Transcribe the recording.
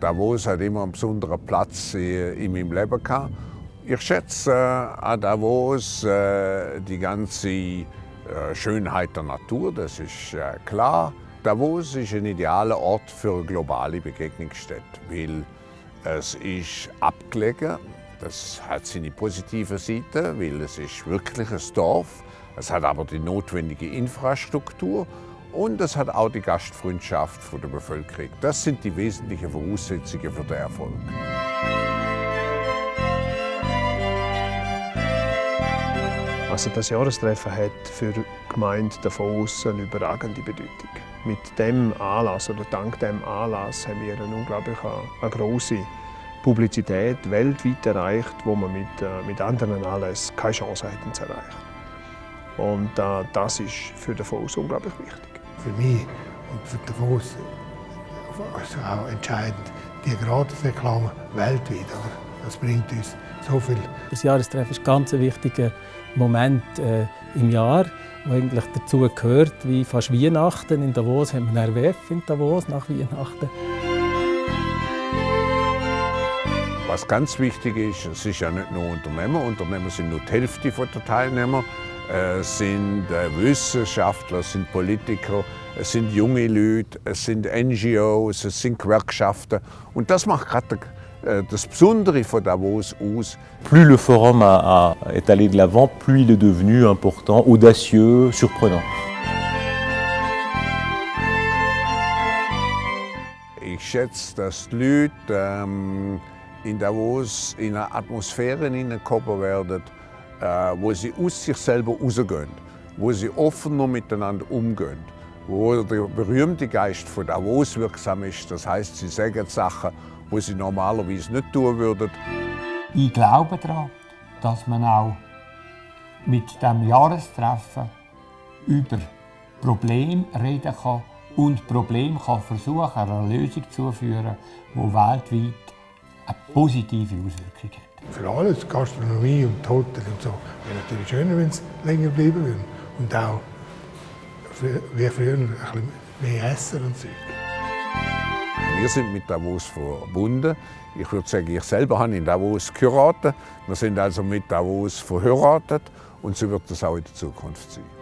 Davos hat immer einen besonderen Platz in meinem Leben gehabt. Ich schätze äh, an Davos äh, die ganze äh, Schönheit der Natur, das ist klar. Davos ist ein idealer Ort für eine globale Begegnungsstätte, weil es ist abgelegen. Das hat seine positive Seite, weil es ist wirklich ein Dorf. Es hat aber die notwendige Infrastruktur und es hat auch die Gastfreundschaft von der Bevölkerung. Das sind die wesentlichen Voraussetzungen für den Erfolg. Also das Jahrestreffen hat für die Gemeinde Davos eine überragende Bedeutung. Mit dem Anlass oder dank dem Anlass haben wir eine unglaublich eine große Publizität weltweit erreicht, wo man mit, äh, mit anderen Anlässen keine Chance hätten zu erreichen. Und äh, das ist für Davos unglaublich wichtig für mich und für Davos ist auch entscheidend, die Gratisreklame weltweit. Oder? Das bringt uns so viel. Das Jahrestreffen ist ein ganz wichtiger Moment äh, im Jahr, der eigentlich dazu gehört, wie fast Weihnachten. In Davos haben wir RWF in Davos nach Weihnachten. Was ganz wichtig ist, es ist ja nicht nur Unternehmer, Unternehmer sind nur die Hälfte der Teilnehmer, sind äh, Wissenschaftler, sind Politiker, es sind junge Leute, es sind NGOs, es sind Gewerkschaften. Und das macht gerade äh, das Besondere von Davos aus. Plus le forum a, a, est allé de l'avant, plus il est devenu important, audacieux, surprenant. Ich schätze, dass die Leute ähm, in Davos in eine Atmosphäre hineingekommen werden, äh, wo sie aus sich selber rausgehen, wo sie offener miteinander umgehen, wo der berühmte Geist von Davos wirksam ist. Das heißt, sie sagen Sachen, die sie normalerweise nicht tun würden. Ich glaube daran, dass man auch mit dem Jahrestreffen über Probleme reden kann und Probleme kann versuchen, einer Lösung zu führen, die weltweit eine positive Auswirkung hat. Für alles, Gastronomie und Hotel und so, wäre natürlich schöner, wenn es länger bleiben würde. Und auch wie früher ein bisschen mehr essen und so. Wir sind mit Davos verbunden. Ich würde sagen, ich selber habe in Davos geheiratet. Wir sind also mit Davos verheiratet und so wird es auch in der Zukunft sein.